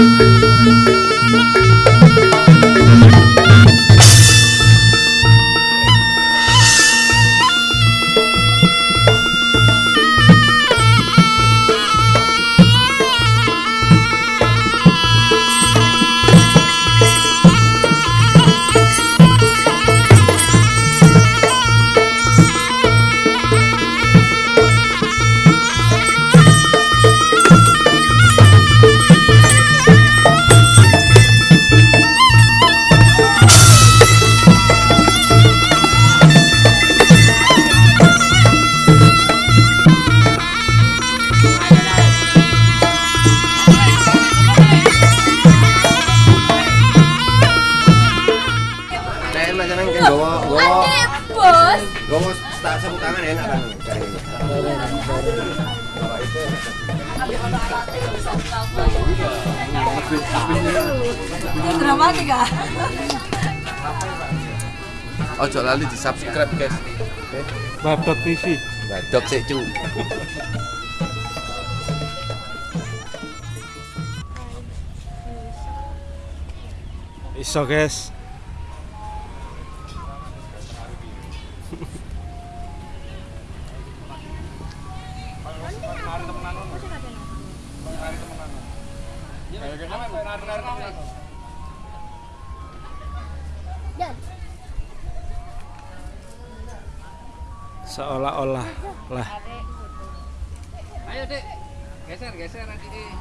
Thank you. Dramatik ah Ojo lali di subscribe guys. Badok TV. Badok sih cu. Iso guys. Seolah-olah lah. Ayo dek, geser geser nanti deh.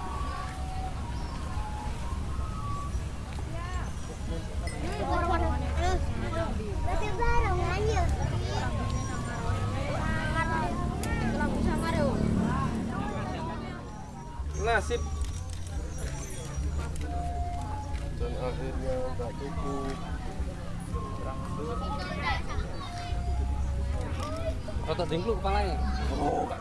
Nasib akhirnya tak cukup. Rotok dengkluk kepalanya. Mapan